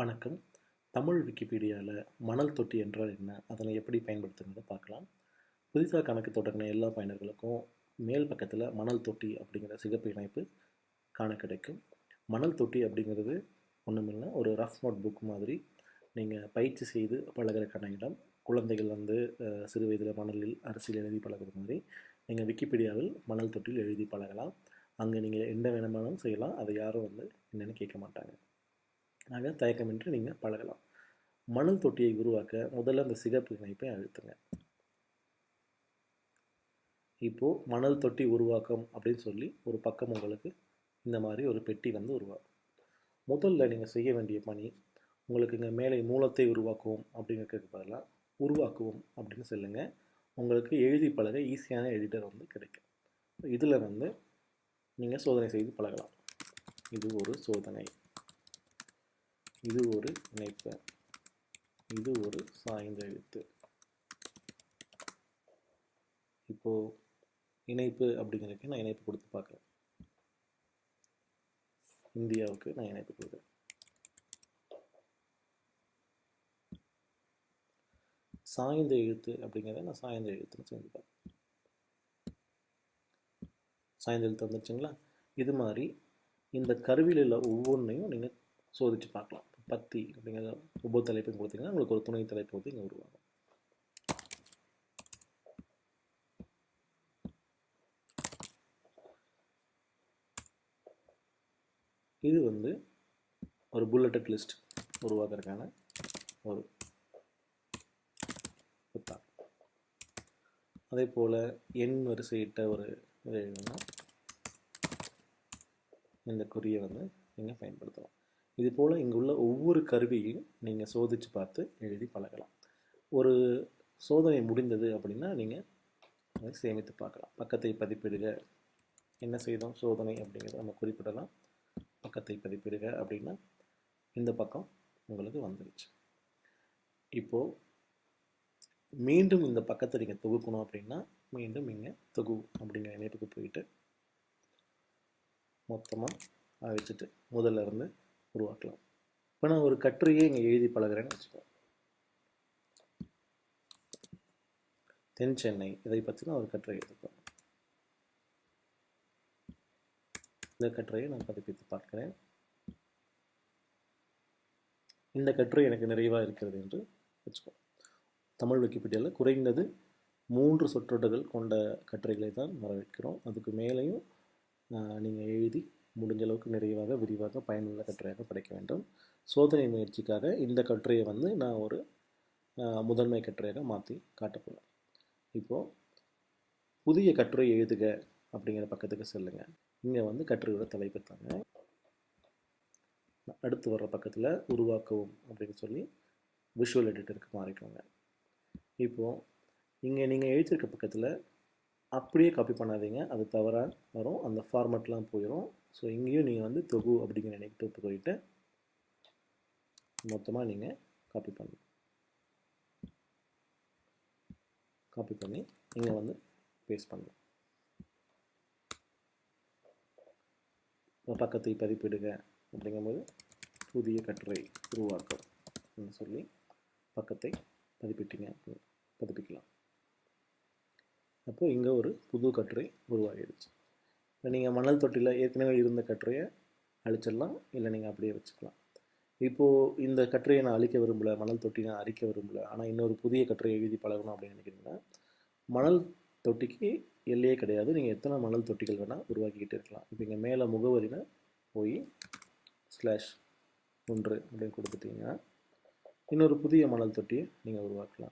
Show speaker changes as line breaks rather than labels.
வணக்கம். தமிழ் விக்கிபீடியாவில் மணல் தொட்டி என்றால் என்ன? அதனை எப்படி பயன்படுத்துங்கிறத பார்க்கலாம். புதிதாக கணக்கு தொடங்கின எல்லா பயனர்களுக்கும் மேல் பக்கத்தில் மணல் தொட்டி அப்படிங்கிற சிகப்பு இணைப்பு காண கிடைக்கும். மணல் தொட்டி அப்படிங்கிறது ஒன்றுமில்லை ஒரு ரஃப் நோட் புக் மாதிரி நீங்கள் பயிற்சி செய்து பழகிறக்கான இடம். குழந்தைகள் வந்து சிறு வயதில் மணலில் அரசியல் எழுதி பழகுறது மாதிரி நீங்கள் விக்கிபீடியாவில் மணல் தொட்டியில் எழுதி பழகலாம். அங்கே நீங்கள் என்ன வேணுமானாலும் செய்யலாம். அதை யாரும் வந்து என்னென்னு கேட்க மாட்டாங்க. ஆக தயக்கமின்றி நீங்கள் பழகலாம். மணல் தொட்டியை உருவாக்க முதல்ல அந்த சிகப்பு இணைப்பை அழுத்துங்க. இப்போது மணல் தொட்டி உருவாக்கம் அப்படின்னு சொல்லி ஒரு பக்கம் உங்களுக்கு இந்த மாதிரி ஒரு பெட்டி வந்து உருவாகும் முதல்ல நீங்கள் செய்ய வேண்டிய பணி உங்களுக்கு இங்கே மேலே மூலத்தை உருவாக்குவோம் அப்படிங்கிறதுக்கு பதிலாக உருவாக்குவோம் அப்படின்னு சொல்லுங்க. உங்களுக்கு எழுதி பழக ஈஸியான எடிட்டர் வந்து கிடைக்கும். இதில் வந்து நீங்கள் சோதனை செய்து பழகலாம். இது ஒரு சோதனை. இது ஒரு இணைப்பு. இது ஒரு சாய்ந்த எழுத்து. இப்போ இணைப்பு அப்படிங்கிறதுக்கு நான் இணைப்பு கொடுத்து பார்க்குறேன். இந்தியாவுக்கு நான் இணைப்பு கொடுக்குறேன். சாய்ந்த எழுத்து அப்படிங்கிறத நான் சாய்ந்த எழுத்துன்னு செஞ்சு பார்க்குறேன். சாய்ந்த எழுத்து வந்துருச்சுங்களா? இது மாதிரி இந்த கருவியில் உள்ள ஒவ்வொன்றையும் நீங்கள் சோதித்து பார்க்கலாம். பத்தி அப்படிங்கிற ஒவ்வொரு தலைப்பையும் கொடுத்தீங்கன்னா உங்களுக்கு ஒரு துணை தலைப்பு வந்து இங்கே உருவாகும். இது வந்து ஒரு புல்லட்டட் லிஸ்ட் உருவாக்குறதுக்கான ஒரு புத்தகம். அதே போல் எண் வரிசையிட்ட ஒரு இது எழுதணும் இந்த குறியை வந்து நீங்கள் பயன்படுத்தலாம். இது போல் இங்கே உள்ள ஒவ்வொரு கருவியையும் நீங்கள் சோதித்து பார்த்து எழுதி பழகலாம். ஒரு சோதனை முடிந்தது அப்படின்னா நீங்கள் அதை சேமித்து பார்க்கலாம். பக்கத்தை பதிப்பிடுக. என்ன செய்தோம்? சோதனை அப்படிங்கிறத நம்ம குறிப்பிடலாம். பக்கத்தை பதிப்பிடுக அப்படின்னா இந்த பக்கம் உங்களுக்கு வந்துருச்சு. இப்போது மீண்டும் இந்த பக்கத்தை நீங்கள் தொகுக்கணும் அப்படின்னா மீண்டும் இங்கே தொகு அப்படிங்கிற இணைப்புக்கு போயிட்டு மொத்தமாக அழைச்சிட்டு முதல்ல இருந்து உருவாக்கலாம். இப்போ நான் ஒரு கட்டுரையே இங்கே எழுதி பழகுறேன்னு வச்சுக்கோ தென் சென்னை இதை பற்றி நான் ஒரு கட்டுரை எழுதிப்பேன் இந்த கட்டுரையை நான் பதிப்பித்து பார்க்கிறேன். இந்த கட்டுரை எனக்கு நிறைவாக இருக்கிறது என்று வச்சுக்கோ தமிழ் விக்கிபீடியாவில் குறைந்தது மூன்று சொற்றொடர்கள் கொண்ட கட்டுரைகளை தான் வரவேற்கிறோம். அதுக்கு மேலேயும் நீங்கள் எழுதி முடிஞ்ச அளவுக்கு நிறைவாக விரிவாக பயனுள்ள கட்டுரையாக படைக்க வேண்டும். சோதனை முயற்சிக்காக இந்த கட்டுரையை வந்து நான் ஒரு முதன்மை கட்டுரையாக மாற்றி காட்டப்போகிறேன் இப்போது புதிய கட்டுரை எழுதுக அப்படிங்கிற பக்கத்துக்கு செல்லுங்கள் இங்கே வந்து கட்டுரையோட தலைப்பு தாங்க. அடுத்து வர்ற பக்கத்தில் உருவாக்கவும் அப்படின்னு சொல்லி விஷுவல் எடிட்டருக்கு மாறிக்கோங்க. இப்போது இங்கே நீங்கள் எழுதியிருக்க பக்கத்தில் அப்படியே காப்பி பண்ணாதீங்க. அது தவறாக வரும். அந்த ஃபார்மெட்லாம் போயிடும் ஸோ இங்கேயும் நீங்கள் வந்து தொகு அப்படிங்கிற நினைப்பு போயிட்டு மொத்தமாக நீங்கள் காப்பி பண்ணணும் காப்பி பண்ணி இங்கே வந்து பேஸ்ட் பண்ணணும் இப்போ பக்கத்தை பதிப்பிடுக அப்படிங்கும்போது புதிய கட்டுரை உருவாக்கம் அப்படின்னு சொல்லி பக்கத்தை பதிப்பிட்டீங்க அப்படின்னு பதிப்பிக்கலாம். அப்போது இங்கே ஒரு புது கட்டுரை உருவாகிடுச்சு இப்போ நீங்கள் மணல் தொட்டியில் ஏற்கனவே இருந்த கட்டுரையை அழிச்சிடலாம் இல்லை நீங்கள் அப்படியே வச்சுக்கலாம். இப்போது இந்த கட்டுரையை நான் அழிக்க விரும்பல மணல் தொட்டி நான் அழிக்க விரும்பல ஆனால் இன்னொரு புதிய கட்டுரையை எழுதி பழகணும் அப்படின்னு நினைக்கிறீங்கன்னா மணல் தொட்டிக்கு எல்லையே கிடையாது. நீங்கள் எத்தனை மணல் தொட்டிகள் வேணால் உருவாக்கிக்கிட்டு இருக்கலாம். இப்போ இங்கே மேலே முகவரியில் போய் ஸ்லாஷ் ஒன்று அப்படின்னு கொடுத்துட்டீங்கன்னா இன்னொரு புதிய மணல் தொட்டியை நீங்கள் உருவாக்கலாம்.